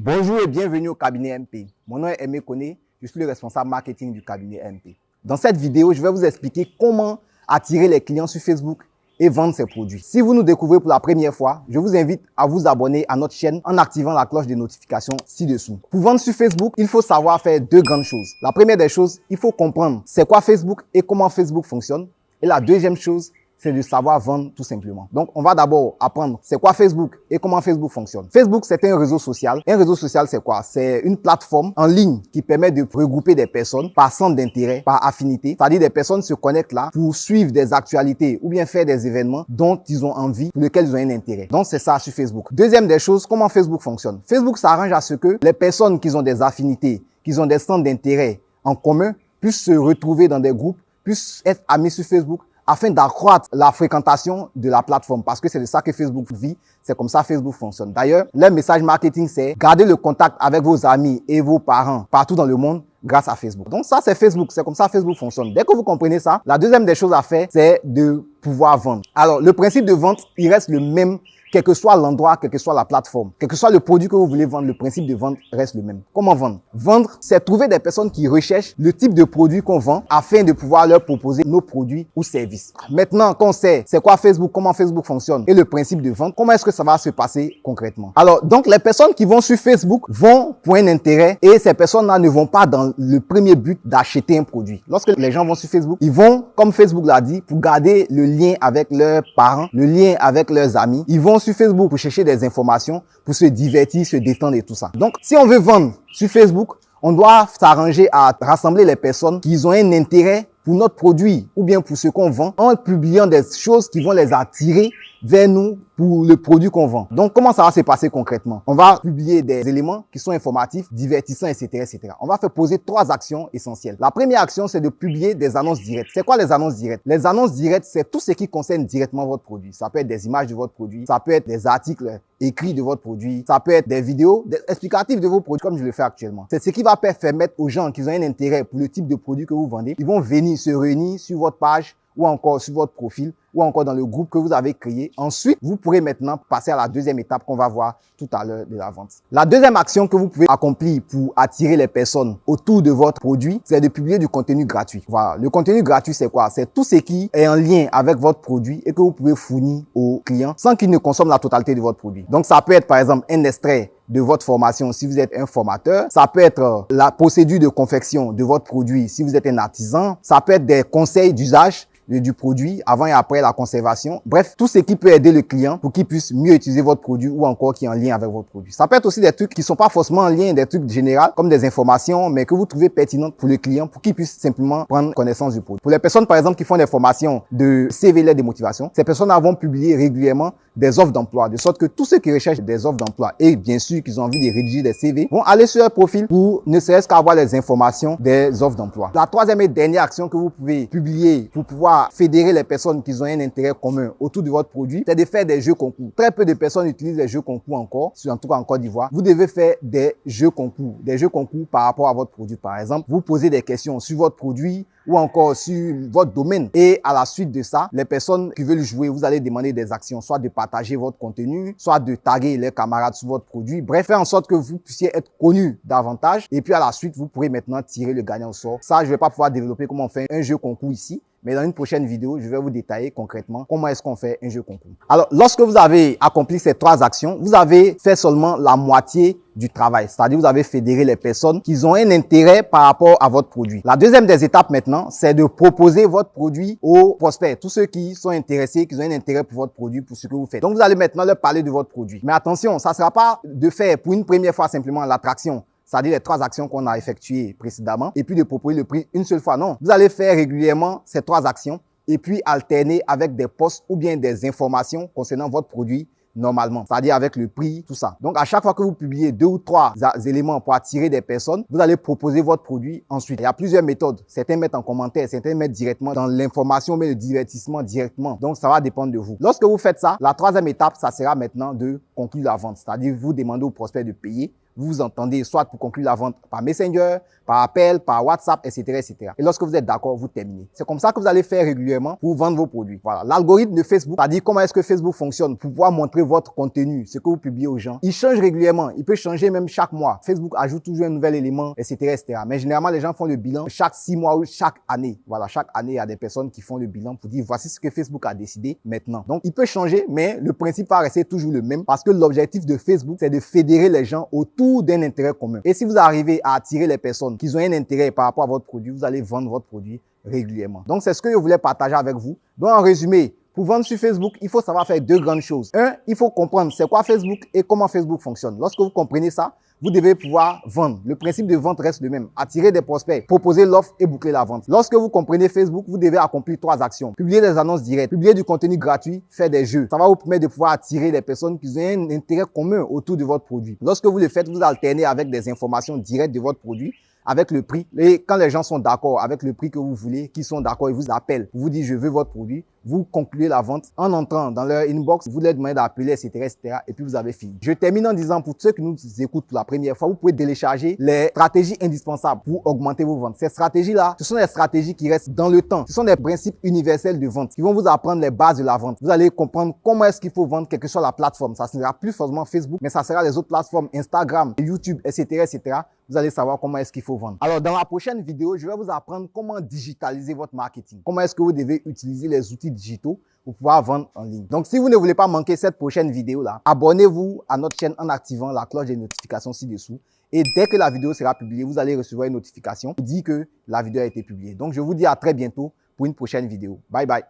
Bonjour et bienvenue au cabinet MP. Mon nom est Aimé Koné, je suis le responsable marketing du cabinet MP. Dans cette vidéo, je vais vous expliquer comment attirer les clients sur Facebook et vendre ses produits. Si vous nous découvrez pour la première fois, je vous invite à vous abonner à notre chaîne en activant la cloche de notification ci-dessous. Pour vendre sur Facebook, il faut savoir faire deux grandes choses. La première des choses, il faut comprendre c'est quoi Facebook et comment Facebook fonctionne. Et la deuxième chose, c'est de savoir vendre tout simplement. Donc, on va d'abord apprendre c'est quoi Facebook et comment Facebook fonctionne. Facebook, c'est un réseau social. Un réseau social, c'est quoi? C'est une plateforme en ligne qui permet de regrouper des personnes par centre d'intérêt, par affinité. C'est-à-dire des personnes se connectent là pour suivre des actualités ou bien faire des événements dont ils ont envie, pour lesquels ils ont un intérêt. Donc, c'est ça sur Facebook. Deuxième des choses, comment Facebook fonctionne? Facebook s'arrange à ce que les personnes qui ont des affinités, qui ont des centres d'intérêt en commun, puissent se retrouver dans des groupes, puissent être amis sur Facebook afin d'accroître la fréquentation de la plateforme parce que c'est de ça que Facebook vit, c'est comme ça Facebook fonctionne. D'ailleurs, le message marketing, c'est garder le contact avec vos amis et vos parents partout dans le monde grâce à Facebook. Donc ça, c'est Facebook, c'est comme ça Facebook fonctionne. Dès que vous comprenez ça, la deuxième des choses à faire, c'est de pouvoir vendre. Alors, le principe de vente, il reste le même quel que soit l'endroit, quelle que soit la plateforme, quel que soit le produit que vous voulez vendre, le principe de vente reste le même. Comment vendre? Vendre, c'est trouver des personnes qui recherchent le type de produit qu'on vend afin de pouvoir leur proposer nos produits ou services. Maintenant qu'on sait c'est quoi Facebook, comment Facebook fonctionne et le principe de vente, comment est-ce que ça va se passer concrètement? Alors, donc les personnes qui vont sur Facebook vont pour un intérêt et ces personnes-là ne vont pas dans le premier but d'acheter un produit. Lorsque les gens vont sur Facebook, ils vont, comme Facebook l'a dit, pour garder le lien avec leurs parents, le lien avec leurs amis. Ils vont sur Facebook pour chercher des informations, pour se divertir, se détendre et tout ça. Donc, si on veut vendre sur Facebook, on doit s'arranger à rassembler les personnes qui ont un intérêt pour notre produit ou bien pour ce qu'on vend en publiant des choses qui vont les attirer vers nous pour le produit qu'on vend. Donc, comment ça va se passer concrètement? On va publier des éléments qui sont informatifs, divertissants, etc., etc. On va faire poser trois actions essentielles. La première action, c'est de publier des annonces directes. C'est quoi les annonces directes? Les annonces directes, c'est tout ce qui concerne directement votre produit. Ça peut être des images de votre produit, ça peut être des articles écrits de votre produit, ça peut être des vidéos explicatives de vos produits, comme je le fais actuellement. C'est ce qui va permettre aux gens qui ont un intérêt pour le type de produit que vous vendez, ils vont venir se réunir sur votre page ou encore sur votre profil ou encore dans le groupe que vous avez créé. Ensuite, vous pourrez maintenant passer à la deuxième étape qu'on va voir tout à l'heure de la vente. La deuxième action que vous pouvez accomplir pour attirer les personnes autour de votre produit, c'est de publier du contenu gratuit. Voilà. Le contenu gratuit, c'est quoi? C'est tout ce qui est en lien avec votre produit et que vous pouvez fournir aux clients sans qu'ils ne consomment la totalité de votre produit. Donc, ça peut être, par exemple, un extrait de votre formation si vous êtes un formateur. Ça peut être euh, la procédure de confection de votre produit si vous êtes un artisan. Ça peut être des conseils d'usage du produit avant et après la conservation. Bref, tout ce qui peut aider le client pour qu'il puisse mieux utiliser votre produit ou encore qui est en lien avec votre produit. Ça peut être aussi des trucs qui sont pas forcément en lien, des trucs généraux comme des informations, mais que vous trouvez pertinentes pour le client pour qu'il puisse simplement prendre connaissance du produit. Pour les personnes, par exemple, qui font des formations de CV de motivation, ces personnes vont publier régulièrement des offres d'emploi, de sorte que tous ceux qui recherchent des offres d'emploi et bien sûr qu'ils ont envie de rédiger des CV vont aller sur leur profil pour ne serait-ce qu'avoir les informations des offres d'emploi. La troisième et dernière action que vous pouvez publier pour pouvoir fédérer les personnes qui ont un intérêt commun autour de votre produit, c'est de faire des jeux concours. Très peu de personnes utilisent les jeux concours encore, en tout cas en Côte d'Ivoire. Vous devez faire des jeux concours, des jeux concours par rapport à votre produit. Par exemple, vous posez des questions sur votre produit, ou encore sur votre domaine. Et à la suite de ça, les personnes qui veulent jouer, vous allez demander des actions, soit de partager votre contenu, soit de taguer les camarades sur votre produit. Bref, faire en sorte que vous puissiez être connu davantage. Et puis à la suite, vous pourrez maintenant tirer le gagnant au sort. Ça, je vais pas pouvoir développer comment on fait un jeu concours ici. Mais dans une prochaine vidéo, je vais vous détailler concrètement comment est-ce qu'on fait un jeu concours. Alors, lorsque vous avez accompli ces trois actions, vous avez fait seulement la moitié du travail. C'est-à-dire, vous avez fédéré les personnes qui ont un intérêt par rapport à votre produit. La deuxième des étapes maintenant, c'est de proposer votre produit aux prospects, tous ceux qui sont intéressés, qui ont un intérêt pour votre produit, pour ce que vous faites. Donc, vous allez maintenant leur parler de votre produit. Mais attention, ça ne sera pas de faire pour une première fois simplement l'attraction c'est-à-dire les trois actions qu'on a effectuées précédemment, et puis de proposer le prix une seule fois. Non, vous allez faire régulièrement ces trois actions et puis alterner avec des posts ou bien des informations concernant votre produit normalement, c'est-à-dire avec le prix, tout ça. Donc, à chaque fois que vous publiez deux ou trois éléments pour attirer des personnes, vous allez proposer votre produit ensuite. Il y a plusieurs méthodes. Certains mettent en commentaire, certains mettent directement dans l'information, mais le divertissement directement. Donc, ça va dépendre de vous. Lorsque vous faites ça, la troisième étape, ça sera maintenant de conclure la vente. C'est-à-dire, vous demandez au prospect de payer vous vous entendez, soit pour conclure la vente par Messenger, par appel, par WhatsApp, etc., etc. Et lorsque vous êtes d'accord, vous terminez. C'est comme ça que vous allez faire régulièrement pour vendre vos produits. Voilà. L'algorithme de Facebook, c'est-à-dire comment est-ce que Facebook fonctionne pour pouvoir montrer votre contenu, ce que vous publiez aux gens. Il change régulièrement. Il peut changer même chaque mois. Facebook ajoute toujours un nouvel élément, etc., etc. Mais généralement, les gens font le bilan chaque six mois ou chaque année. Voilà. Chaque année, il y a des personnes qui font le bilan pour dire voici ce que Facebook a décidé maintenant. Donc, il peut changer, mais le principe va rester toujours le même parce que l'objectif de Facebook, c'est de fédérer les gens autour d'un intérêt commun. Et si vous arrivez à attirer les personnes qui ont un intérêt par rapport à votre produit, vous allez vendre votre produit régulièrement. Donc, c'est ce que je voulais partager avec vous. Donc, en résumé, pour vendre sur Facebook, il faut savoir faire deux grandes choses. Un, il faut comprendre c'est quoi Facebook et comment Facebook fonctionne. Lorsque vous comprenez ça, vous devez pouvoir vendre. Le principe de vente reste le même. Attirer des prospects, proposer l'offre et boucler la vente. Lorsque vous comprenez Facebook, vous devez accomplir trois actions. Publier des annonces directes, publier du contenu gratuit, faire des jeux. Ça va vous permettre de pouvoir attirer les personnes qui ont un intérêt commun autour de votre produit. Lorsque vous le faites, vous alternez avec des informations directes de votre produit avec le prix. Et quand les gens sont d'accord avec le prix que vous voulez, qui sont d'accord, ils vous appellent, vous dites je veux votre produit, vous concluez la vente en entrant dans leur inbox, vous leur demandez d'appeler, etc., etc., et puis vous avez fini. Je termine en disant pour ceux qui nous écoutent pour la première fois, vous pouvez télécharger les stratégies indispensables pour augmenter vos ventes. Ces stratégies-là, ce sont des stratégies qui restent dans le temps. Ce sont des principes universels de vente qui vont vous apprendre les bases de la vente. Vous allez comprendre comment est-ce qu'il faut vendre, quelle que soit la plateforme. Ça sera plus forcément Facebook, mais ça sera les autres plateformes, Instagram, YouTube, etc., etc vous allez savoir comment est-ce qu'il faut vendre. Alors, dans la prochaine vidéo, je vais vous apprendre comment digitaliser votre marketing. Comment est-ce que vous devez utiliser les outils digitaux pour pouvoir vendre en ligne. Donc, si vous ne voulez pas manquer cette prochaine vidéo-là, abonnez-vous à notre chaîne en activant la cloche des notifications ci-dessous. Et dès que la vidéo sera publiée, vous allez recevoir une notification qui dit que la vidéo a été publiée. Donc, je vous dis à très bientôt pour une prochaine vidéo. Bye bye.